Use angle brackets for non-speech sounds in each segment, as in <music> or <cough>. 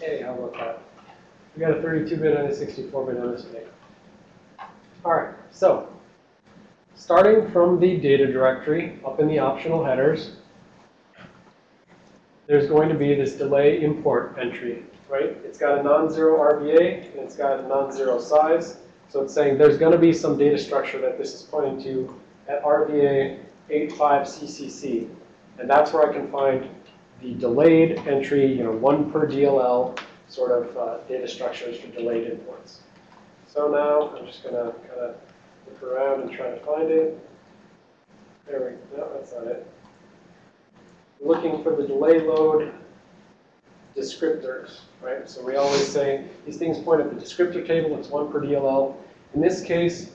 Hey, how about that? We got a 32-bit and a 64-bit on this thing. All right, so starting from the data directory up in the optional headers, there's going to be this delay import entry, right? It's got a non-zero RVA and it's got a non-zero size. So it's saying there's going to be some data structure that this is pointing to at RVA 85CCC. And that's where I can find the delayed entry, you know, one per DLL sort of uh, data structures for delayed imports. So now I'm just going to kind of look around and try to find it. There we go. No, that's not it. Looking for the delay load descriptors, right? So we always say these things point at the descriptor table. It's one per DLL. In this case,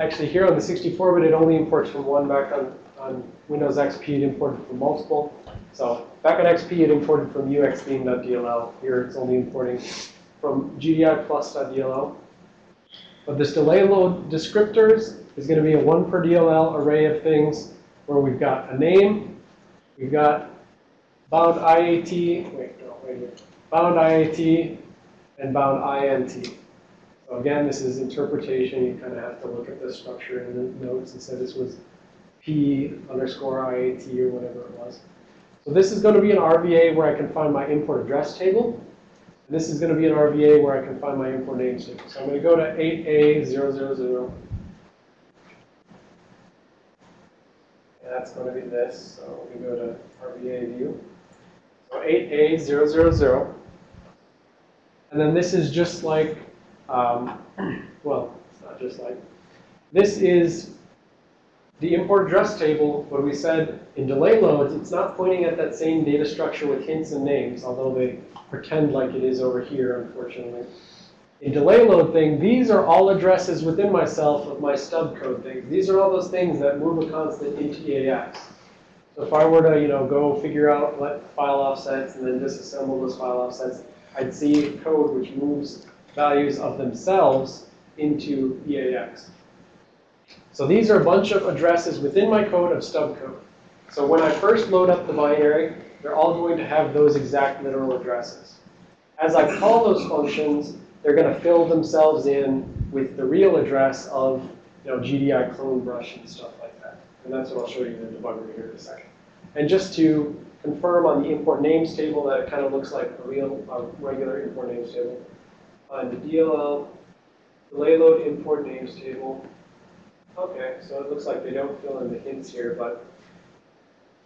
actually here on the 64-bit, it only imports from one. Back on, on Windows XP, it imported from multiple. So back on XP, it imported from uxtheme.dll. Here, it's only importing from GDI plus.dll. But this delay load descriptors is going to be a one per DLL array of things where we've got a name, we've got bound IAT, wait, no, wait bound IAT, and bound INT. So again, this is interpretation. You kind of have to look at the structure in the notes and say this was P underscore IAT or whatever it was. So this is going to be an RVA where I can find my import address table. And this is going to be an RVA where I can find my import names table. So I'm going to go to 8A000. And that's going to be this. So we go to RVA view. So 8A000. And then this is just like, um, <clears throat> well, it's not just like, this is the import address table, what we said in delay loads, it's not pointing at that same data structure with hints and names, although they pretend like it is over here, unfortunately. In delay load thing, these are all addresses within myself of my stub code things. These are all those things that move a constant into EAX. So if I were to, you know, go figure out what file offsets and then disassemble those file offsets, I'd see code which moves values of themselves into EAX. So these are a bunch of addresses within my code of stub code. So when I first load up the binary, they're all going to have those exact literal addresses. As I call those functions, they're going to fill themselves in with the real address of you know, GDI clone brush and stuff like that. And that's what I'll show you in the debugger here in a second. And just to confirm on the import names table that it kind of looks like a real, a regular import names table. On the DLL delay load import names table, Okay, so it looks like they don't fill in the hints here, but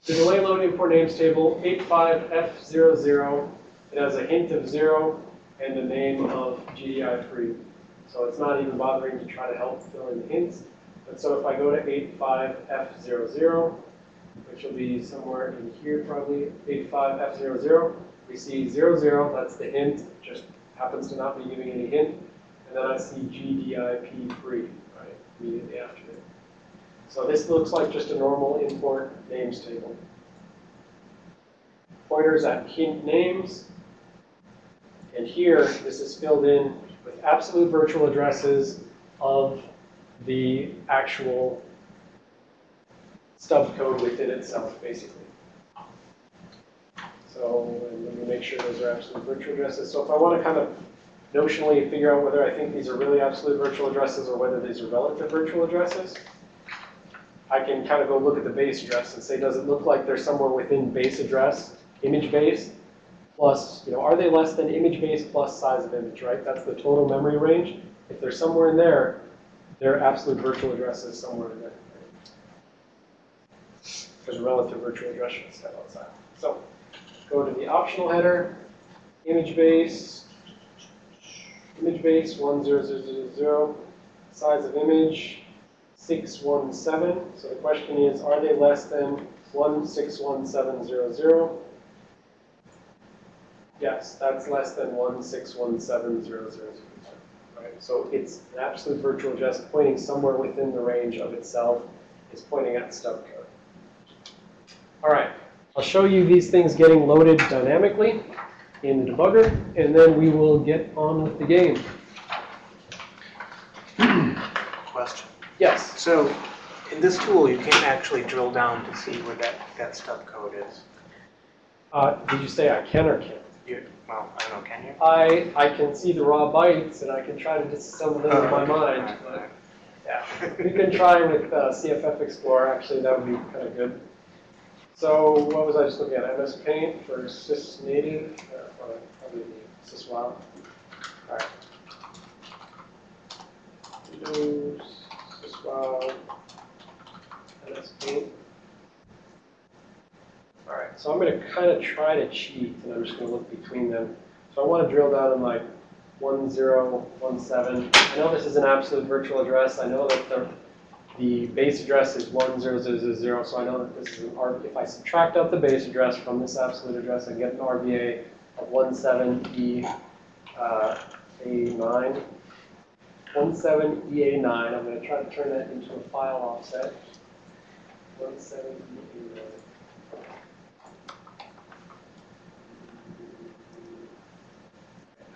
the delay loading for names table 85F00, it has a hint of 0 and the name of GDI3. So it's not even bothering to try to help fill in the hints. But so if I go to 85F00, which will be somewhere in here probably, 85F00, we see 00, that's the hint, just happens to not be giving any hint. And then I see GDIP3 immediately after it. So this looks like just a normal import names table. Pointers at hint names. And here, this is filled in with absolute virtual addresses of the actual stub code within itself, basically. So let me make sure those are absolute virtual addresses. So if I want to kind of notionally figure out whether I think these are really absolute virtual addresses or whether these are relative virtual addresses. I can kind of go look at the base address and say, does it look like they're somewhere within base address, image base, plus, you know, are they less than image base plus size of image, right? That's the total memory range. If they're somewhere in there, they're absolute virtual addresses somewhere in there. A relative virtual address step outside. So go to the optional header, image base, image base 10000, size of image 617. So the question is, are they less than 161700? Yes, that's less than 161700. Right? So it's an absolute virtual address pointing somewhere within the range of itself is pointing at stub code. All right, I'll show you these things getting loaded dynamically in the debugger, and then we will get on with the game. Question. Yes. So in this tool, you can't actually drill down to see where that, that stub code is. Uh, did you say I can or can't? You, well, I don't know, can you? I, I can see the raw bytes and I can try to disassemble them in my mind, Alright, but yeah. We can try with uh, CFF Explorer, actually, that would be kind of good. So what was I just looking at? MS Paint for Sys Native, uh, or probably the SysWow. All right. Windows, SysWow, MS Paint. All right, so I'm going to kind of try to cheat, and I'm just going to look between them. So I want to drill down in like 1017. I know this is an absolute virtual address. I know that the, the base address is 10000, so I know that this is an R. If I subtract out the base address from this absolute address, I get an RVA of 17E uh, A9. 17EA9, I'm going to try to turn that into a file offset. E 17EA9.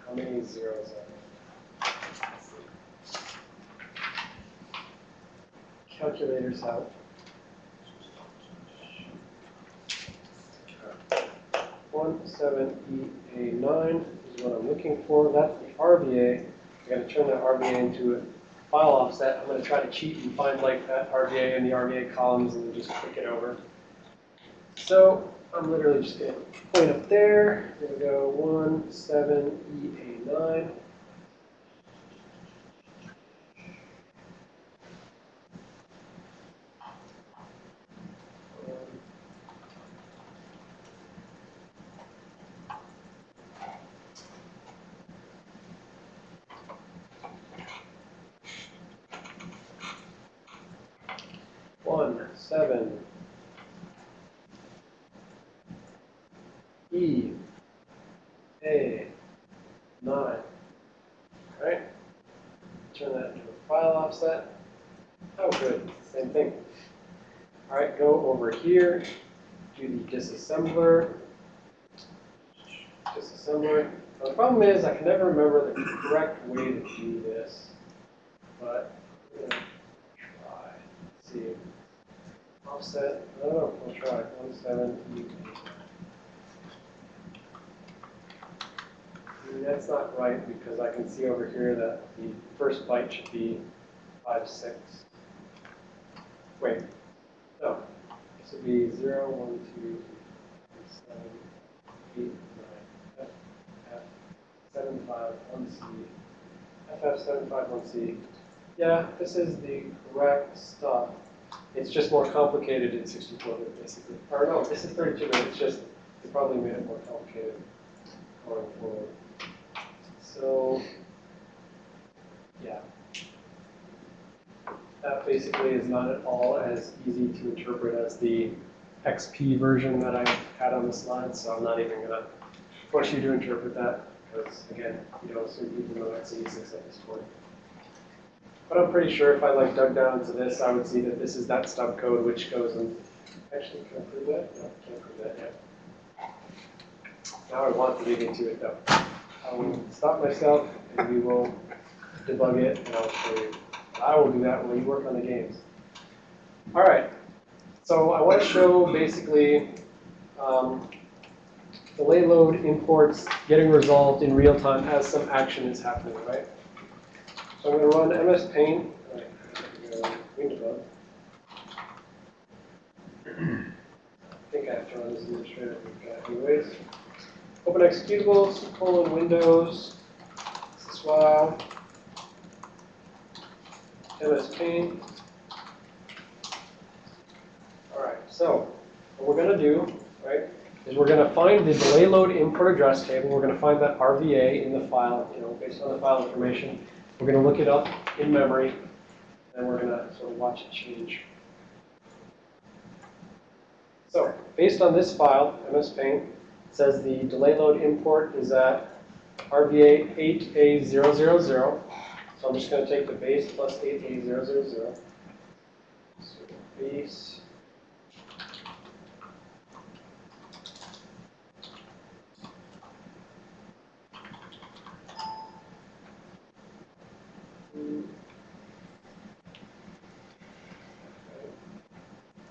How many zeros are there? Let's see. Calculators out. One seven E A nine is what I'm looking for. That's the RVA. I gotta turn that RVA into a file offset. I'm gonna try to cheat and find like that RVA in the RVA columns and just click it over. So I'm literally just gonna point up there. Here we go. One seven E A nine. E, A, 9. Alright? Turn that into a file offset. Oh, good. Same thing. Alright, go over here. Do the disassembler. Disassembler. Now, the problem is I can never remember the correct way to do this. But I'm going to try. Let's see. Offset. I don't know. We'll try. 178. That's not right, because I can see over here that the first byte should be five, six. Wait, no, this would be zero, one, two, three, seven, eight, nine, F, F, seven, five, one, C, FF, seven, five, one, C. Yeah, this is the correct stuff. It's just more complicated in 64-bit, basically. Or no, this is 32-bit, it's just, they probably made it more complicated going forward. So, yeah. That basically is not at all as easy to interpret as the XP version that I had on the slide, so I'm not even gonna push you to interpret that, because again, you don't assume people know x86 at this point. But I'm pretty sure if I like dug down into this, I would see that this is that stub code which goes and, actually, can I prove that? No, can't prove that yet. Now I want to dig into it though. I will stop myself and we will debug it and I'll show you. I will do that while you work on the games. All right, so I want to show basically um, delay load imports getting resolved in real time as some action is happening, right? So I'm going to run MS Paint. I think I have to run this administrator anyways. Open executables, colon Windows, SysWow, MS Paint. All right, so what we're gonna do, right, is we're gonna find the delay load import address table. We're gonna find that RVA in the file, you know, based on the file information. We're gonna look it up in memory, and we're gonna sort of watch it change. So, based on this file, MS Paint, says the delay load import is at RVA 8A000. So I'm just going to take the base plus 8A000. So base. Hmm.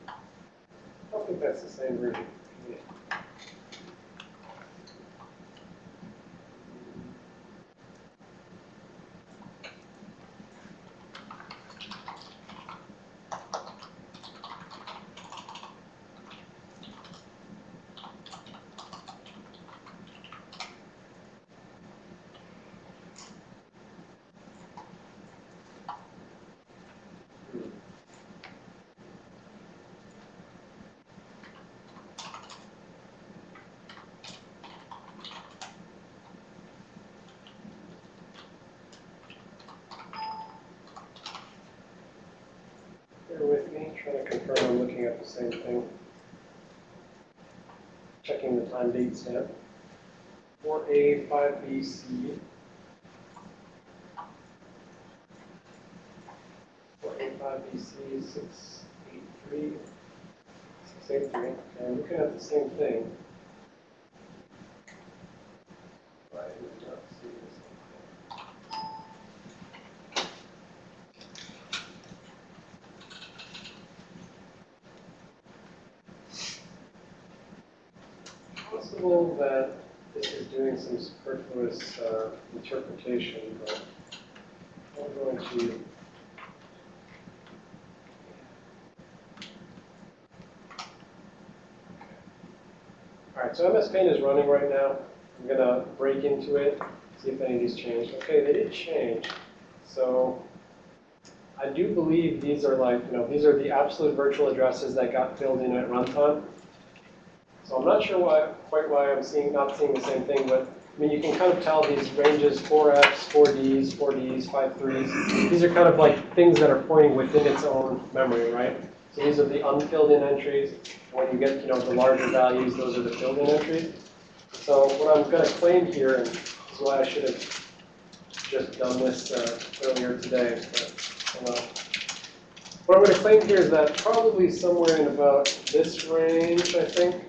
I don't think that's the same version. Kind of confirm I'm looking at the same thing. Checking the time date stamp. Four A, five B, C. Four A, five B, C, six, eight, three. Six, eight, three, okay, I'm looking at the same thing. Why do we not see the same thing? possible that this is doing some superfluous uh, interpretation, but I'm going to. All right, so MS Paint is running right now. I'm gonna break into it, see if any of these changed. Okay, they did change. So I do believe these are like, you know, these are the absolute virtual addresses that got filled in at runtime. So I'm not sure why, quite why I'm seeing, not seeing the same thing, but, I mean, you can kind of tell these ranges, four Fs, four Ds, four Ds, five threes. These are kind of like things that are pointing within its own memory, right? So these are the unfilled in entries. When you get, you know, the larger values, those are the filled in entries. So what I'm gonna claim here, and this is why I should have just done this uh, earlier today, but. What I'm gonna claim here is that probably somewhere in about this range, I think,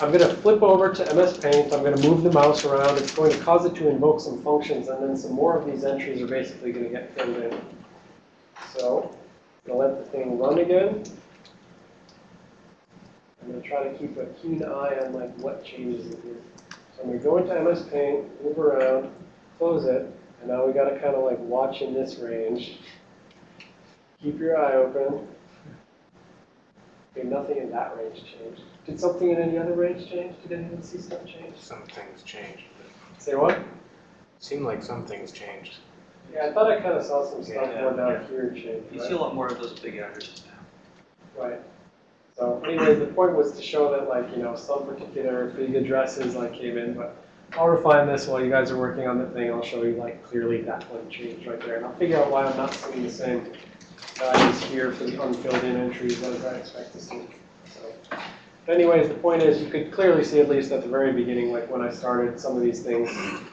I'm going to flip over to MS Paint. I'm going to move the mouse around. It's going to cause it to invoke some functions, and then some more of these entries are basically going to get filled in. So I'm going to let the thing run again. I'm going to try to keep a keen eye on like what changes here. So I'm going to go into MS Paint, move around, close it, and now we got to kind of like watch in this range. Keep your eye open. Okay, nothing in that range changed. Did something in any other range change? Did anyone see stuff change? Some things changed. Say what? Seemed like some things changed. Yeah, I thought I kind of saw some stuff Yeah, more down yeah. here change. You right? see a lot more of those big addresses now. Right. So anyways, the point was to show that like, you know, some particular big addresses like came in, but I'll refine this while you guys are working on the thing. I'll show you like clearly that one changed right there. And I'll figure out why I'm not seeing the same values here for the unfilled in entries as I expect to see. So, anyways, the point is you could clearly see at least at the very beginning, like when I started, some of these things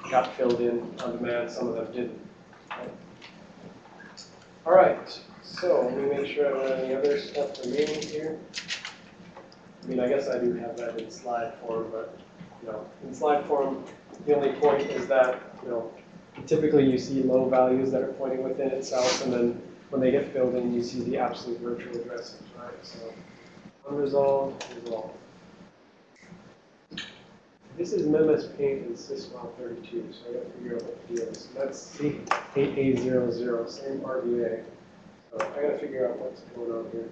got filled in on demand, some of them didn't. All right, so let me make sure I don't have any other stuff remaining here. I mean, I guess I do have that in slide form, but, you know, in slide form, the only point is that, you know, typically you see low values that are pointing within itself, and then when they get filled in, you see the absolute virtual addresses, right? So unresolved, resolved. This is MS Paint and System 32, so I gotta figure out what deal is. That's C8800, same RVA. So I gotta figure out what's going on here.